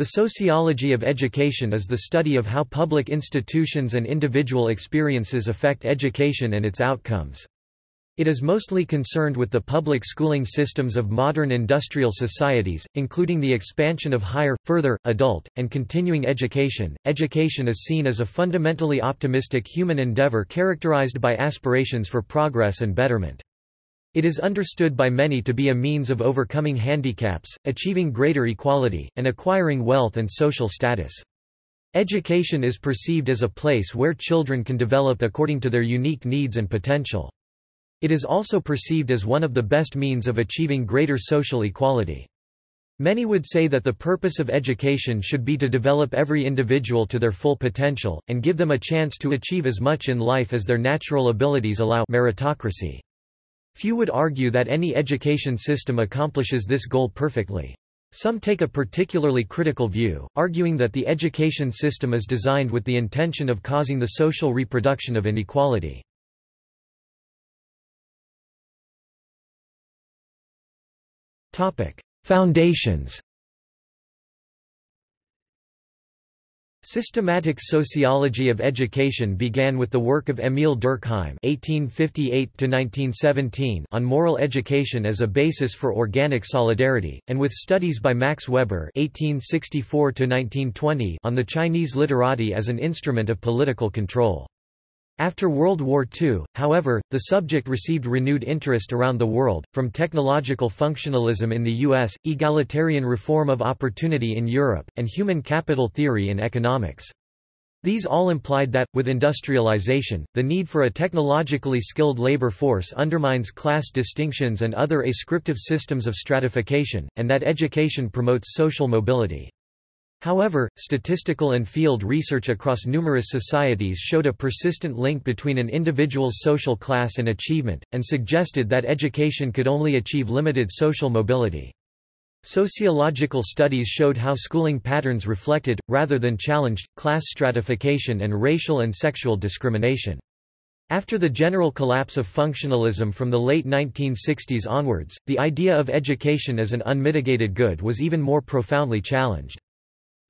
The sociology of education is the study of how public institutions and individual experiences affect education and its outcomes. It is mostly concerned with the public schooling systems of modern industrial societies, including the expansion of higher, further, adult, and continuing education. Education is seen as a fundamentally optimistic human endeavor characterized by aspirations for progress and betterment. It is understood by many to be a means of overcoming handicaps, achieving greater equality, and acquiring wealth and social status. Education is perceived as a place where children can develop according to their unique needs and potential. It is also perceived as one of the best means of achieving greater social equality. Many would say that the purpose of education should be to develop every individual to their full potential, and give them a chance to achieve as much in life as their natural abilities allow meritocracy. Few would argue that any education system accomplishes this goal perfectly. Some take a particularly critical view, arguing that the education system is designed with the intention of causing the social reproduction of inequality. Foundations Systematic sociology of education began with the work of Émile Durkheim (1858–1917) on moral education as a basis for organic solidarity, and with studies by Max Weber (1864–1920) on the Chinese literati as an instrument of political control. After World War II, however, the subject received renewed interest around the world, from technological functionalism in the US, egalitarian reform of opportunity in Europe, and human capital theory in economics. These all implied that, with industrialization, the need for a technologically skilled labor force undermines class distinctions and other ascriptive systems of stratification, and that education promotes social mobility. However, statistical and field research across numerous societies showed a persistent link between an individual's social class and achievement, and suggested that education could only achieve limited social mobility. Sociological studies showed how schooling patterns reflected, rather than challenged, class stratification and racial and sexual discrimination. After the general collapse of functionalism from the late 1960s onwards, the idea of education as an unmitigated good was even more profoundly challenged.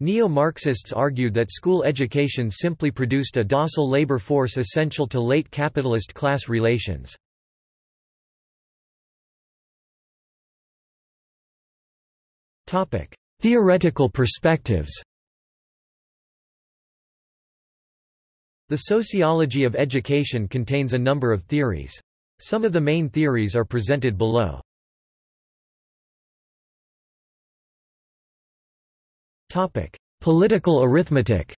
Neo-Marxists argued that school education simply produced a docile labor force essential to late capitalist class relations. Theoretical perspectives The sociology of education contains a number of theories. Some of the main theories are presented below. Topic: Political arithmetic.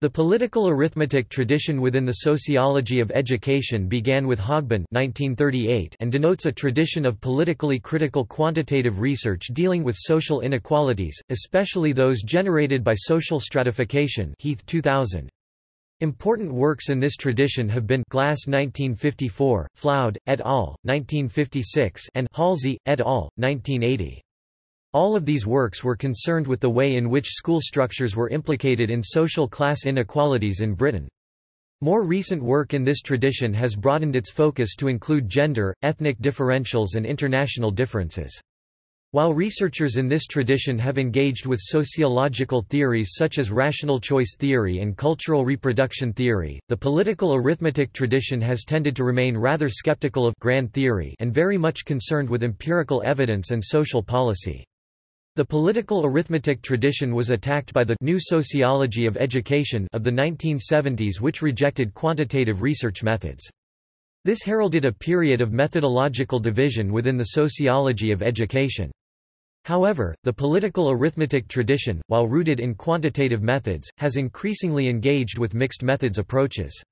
The political arithmetic tradition within the sociology of education began with Hogben 1938 and denotes a tradition of politically critical quantitative research dealing with social inequalities, especially those generated by social stratification Heath 2000. Important works in this tradition have been Glass 1954, Floud, et al., 1956 and Halsey, et al., 1980. All of these works were concerned with the way in which school structures were implicated in social class inequalities in Britain. More recent work in this tradition has broadened its focus to include gender, ethnic differentials and international differences. While researchers in this tradition have engaged with sociological theories such as rational choice theory and cultural reproduction theory, the political arithmetic tradition has tended to remain rather skeptical of grand theory and very much concerned with empirical evidence and social policy. The political arithmetic tradition was attacked by the new sociology of education of the 1970s which rejected quantitative research methods. This heralded a period of methodological division within the sociology of education. However, the political arithmetic tradition, while rooted in quantitative methods, has increasingly engaged with mixed methods approaches.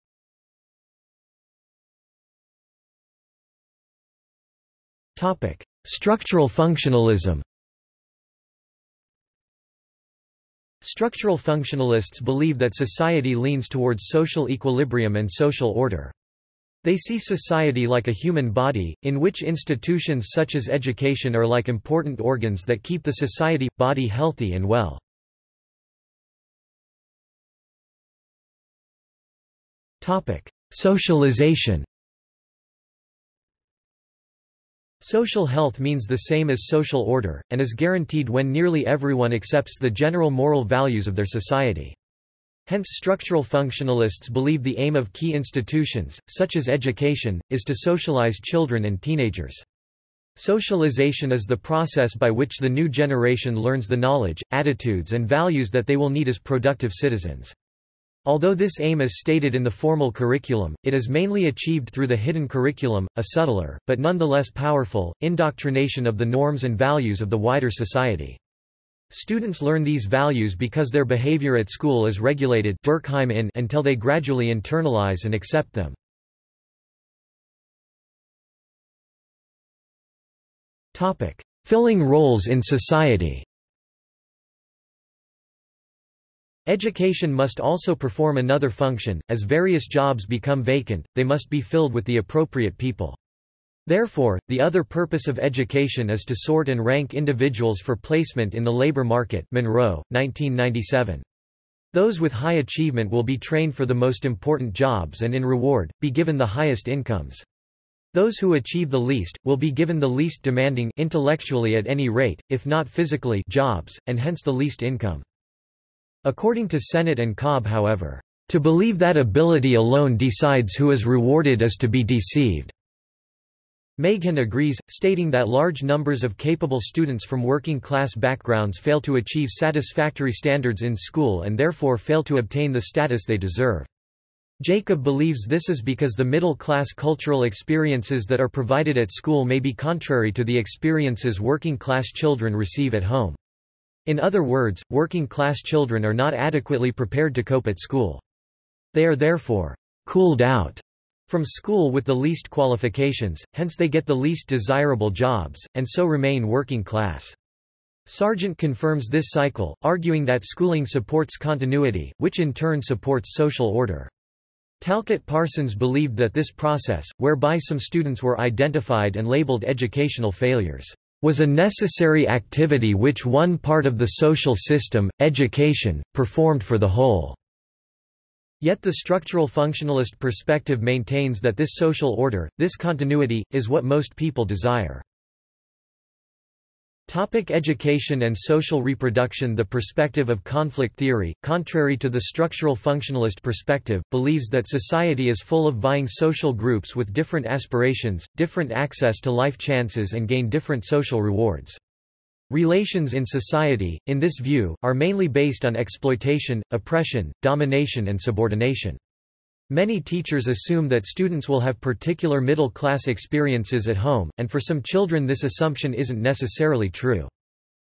Structural functionalism Structural functionalists believe that society leans towards social equilibrium and social order. They see society like a human body, in which institutions such as education are like important organs that keep the society, body healthy and well. Socialization Social health means the same as social order, and is guaranteed when nearly everyone accepts the general moral values of their society. Hence structural functionalists believe the aim of key institutions, such as education, is to socialize children and teenagers. Socialization is the process by which the new generation learns the knowledge, attitudes and values that they will need as productive citizens. Although this aim is stated in the formal curriculum, it is mainly achieved through the hidden curriculum, a subtler, but nonetheless powerful, indoctrination of the norms and values of the wider society. Students learn these values because their behavior at school is regulated Durkheim in until they gradually internalize and accept them. Filling roles in society Education must also perform another function, as various jobs become vacant, they must be filled with the appropriate people. Therefore, the other purpose of education is to sort and rank individuals for placement in the labor market Munro, 1997. Those with high achievement will be trained for the most important jobs and in reward, be given the highest incomes. Those who achieve the least, will be given the least demanding intellectually at any rate, if not physically jobs, and hence the least income. According to Sennett and Cobb however, to believe that ability alone decides who is rewarded is to be deceived. Meighan agrees, stating that large numbers of capable students from working-class backgrounds fail to achieve satisfactory standards in school and therefore fail to obtain the status they deserve. Jacob believes this is because the middle-class cultural experiences that are provided at school may be contrary to the experiences working-class children receive at home. In other words, working-class children are not adequately prepared to cope at school. They are therefore cooled out from school with the least qualifications, hence they get the least desirable jobs, and so remain working class. Sargent confirms this cycle, arguing that schooling supports continuity, which in turn supports social order. Talcott Parsons believed that this process, whereby some students were identified and labeled educational failures, was a necessary activity which one part of the social system, education, performed for the whole. Yet the structural functionalist perspective maintains that this social order, this continuity, is what most people desire. Topic education and social reproduction The perspective of conflict theory, contrary to the structural functionalist perspective, believes that society is full of vying social groups with different aspirations, different access to life chances and gain different social rewards. Relations in society, in this view, are mainly based on exploitation, oppression, domination and subordination. Many teachers assume that students will have particular middle-class experiences at home, and for some children this assumption isn't necessarily true.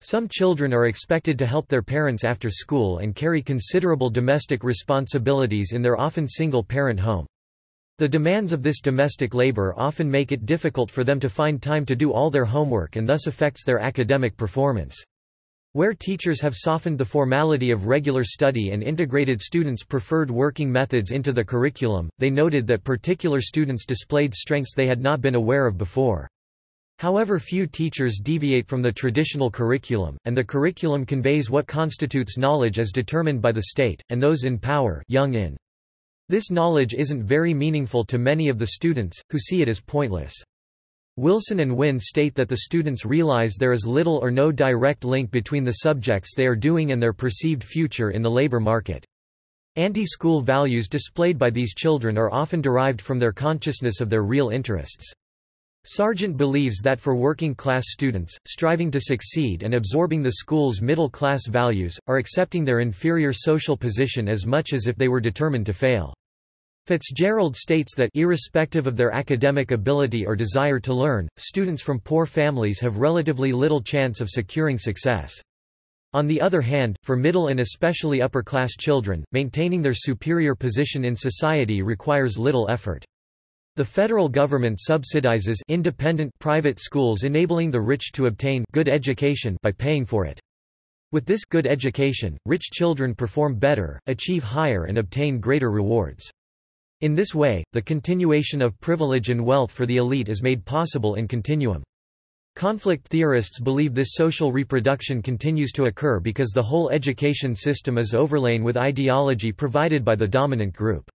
Some children are expected to help their parents after school and carry considerable domestic responsibilities in their often single-parent home. The demands of this domestic labor often make it difficult for them to find time to do all their homework and thus affects their academic performance. Where teachers have softened the formality of regular study and integrated students' preferred working methods into the curriculum, they noted that particular students displayed strengths they had not been aware of before. However few teachers deviate from the traditional curriculum, and the curriculum conveys what constitutes knowledge as determined by the state, and those in power young in. This knowledge isn't very meaningful to many of the students, who see it as pointless. Wilson and Wyn state that the students realize there is little or no direct link between the subjects they are doing and their perceived future in the labor market. Anti-school values displayed by these children are often derived from their consciousness of their real interests. Sargent believes that for working-class students, striving to succeed and absorbing the school's middle-class values, are accepting their inferior social position as much as if they were determined to fail. Fitzgerald states that irrespective of their academic ability or desire to learn, students from poor families have relatively little chance of securing success. On the other hand, for middle and especially upper-class children, maintaining their superior position in society requires little effort. The federal government subsidizes independent private schools enabling the rich to obtain good education by paying for it. With this good education, rich children perform better, achieve higher and obtain greater rewards. In this way, the continuation of privilege and wealth for the elite is made possible in continuum. Conflict theorists believe this social reproduction continues to occur because the whole education system is overlain with ideology provided by the dominant group.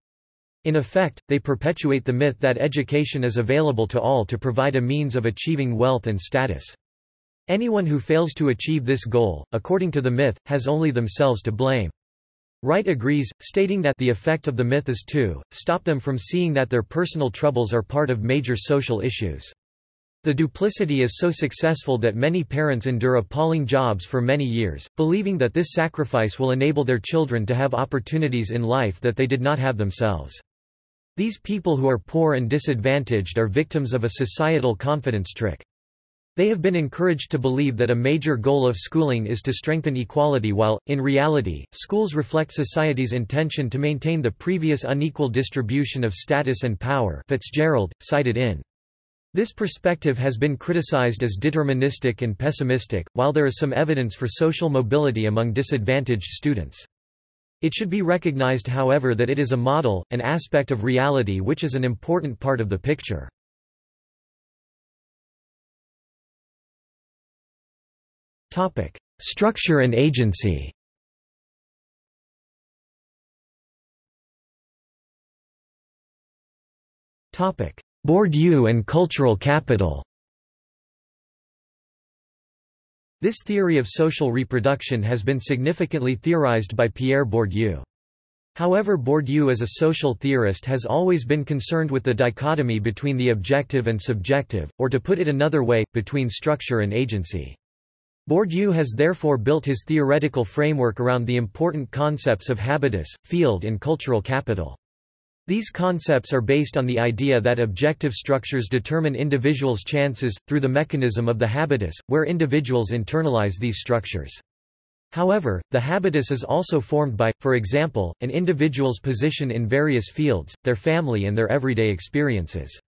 In effect, they perpetuate the myth that education is available to all to provide a means of achieving wealth and status. Anyone who fails to achieve this goal, according to the myth, has only themselves to blame. Wright agrees, stating that the effect of the myth is to stop them from seeing that their personal troubles are part of major social issues. The duplicity is so successful that many parents endure appalling jobs for many years, believing that this sacrifice will enable their children to have opportunities in life that they did not have themselves. These people who are poor and disadvantaged are victims of a societal confidence trick. They have been encouraged to believe that a major goal of schooling is to strengthen equality while, in reality, schools reflect society's intention to maintain the previous unequal distribution of status and power Fitzgerald, cited in. This perspective has been criticized as deterministic and pessimistic, while there is some evidence for social mobility among disadvantaged students. It should be recognized however that it is a model, an aspect of reality which is an important part of the picture. Topic: Structure and agency. Topic: Bourdieu and cultural capital. This theory of social reproduction has been significantly theorized by Pierre Bourdieu. However Bourdieu as a social theorist has always been concerned with the dichotomy between the objective and subjective, or to put it another way, between structure and agency. Bourdieu has therefore built his theoretical framework around the important concepts of habitus, field and cultural capital. These concepts are based on the idea that objective structures determine individuals' chances, through the mechanism of the habitus, where individuals internalize these structures. However, the habitus is also formed by, for example, an individual's position in various fields, their family and their everyday experiences.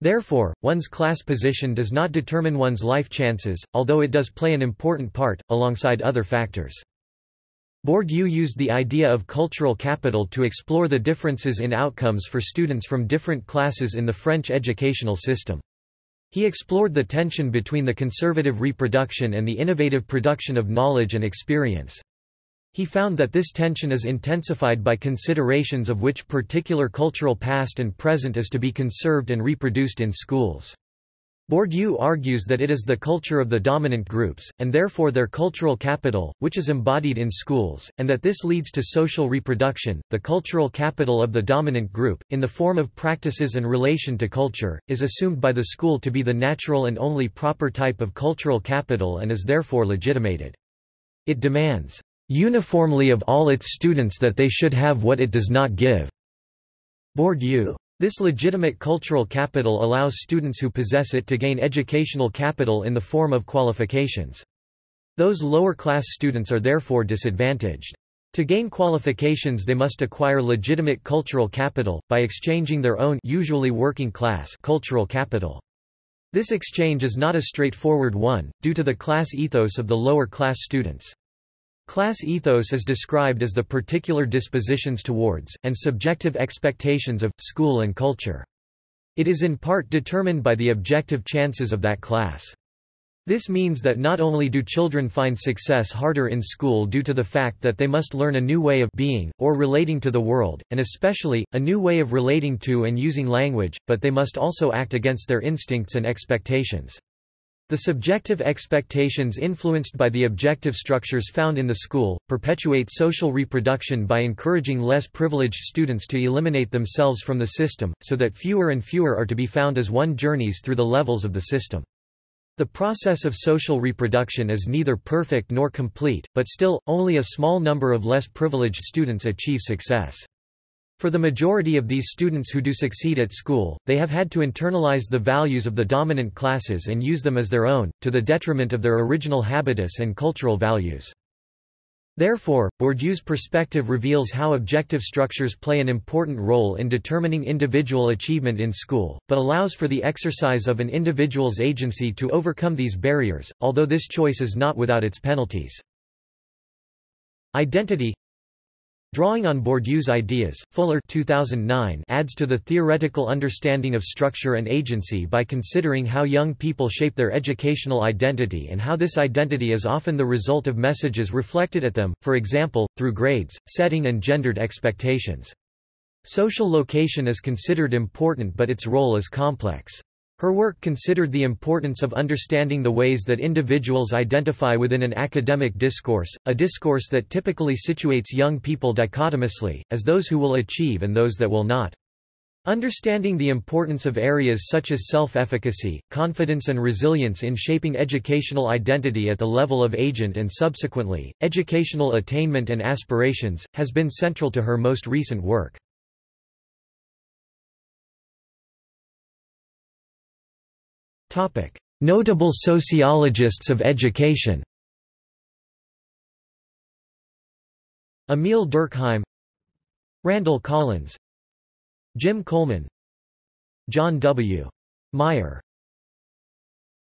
Therefore, one's class position does not determine one's life chances, although it does play an important part, alongside other factors. Bourdieu used the idea of cultural capital to explore the differences in outcomes for students from different classes in the French educational system. He explored the tension between the conservative reproduction and the innovative production of knowledge and experience. He found that this tension is intensified by considerations of which particular cultural past and present is to be conserved and reproduced in schools. Bourdieu argues that it is the culture of the dominant groups, and therefore their cultural capital, which is embodied in schools, and that this leads to social reproduction. The cultural capital of the dominant group, in the form of practices and relation to culture, is assumed by the school to be the natural and only proper type of cultural capital and is therefore legitimated. It demands uniformly of all its students that they should have what it does not give. Bourdieu. This legitimate cultural capital allows students who possess it to gain educational capital in the form of qualifications. Those lower-class students are therefore disadvantaged. To gain qualifications they must acquire legitimate cultural capital, by exchanging their own usually working class cultural capital. This exchange is not a straightforward one, due to the class ethos of the lower-class students. Class ethos is described as the particular dispositions towards, and subjective expectations of, school and culture. It is in part determined by the objective chances of that class. This means that not only do children find success harder in school due to the fact that they must learn a new way of being, or relating to the world, and especially, a new way of relating to and using language, but they must also act against their instincts and expectations. The subjective expectations influenced by the objective structures found in the school, perpetuate social reproduction by encouraging less privileged students to eliminate themselves from the system, so that fewer and fewer are to be found as one journeys through the levels of the system. The process of social reproduction is neither perfect nor complete, but still, only a small number of less privileged students achieve success. For the majority of these students who do succeed at school, they have had to internalize the values of the dominant classes and use them as their own, to the detriment of their original habitus and cultural values. Therefore, Bourdieu's perspective reveals how objective structures play an important role in determining individual achievement in school, but allows for the exercise of an individual's agency to overcome these barriers, although this choice is not without its penalties. Identity Drawing on Bourdieu's ideas, Fuller 2009 adds to the theoretical understanding of structure and agency by considering how young people shape their educational identity and how this identity is often the result of messages reflected at them, for example, through grades, setting and gendered expectations. Social location is considered important but its role is complex. Her work considered the importance of understanding the ways that individuals identify within an academic discourse, a discourse that typically situates young people dichotomously, as those who will achieve and those that will not. Understanding the importance of areas such as self-efficacy, confidence and resilience in shaping educational identity at the level of agent and subsequently, educational attainment and aspirations, has been central to her most recent work. Notable sociologists of education. Emile Durkheim Randall Collins Jim Coleman John W. Meyer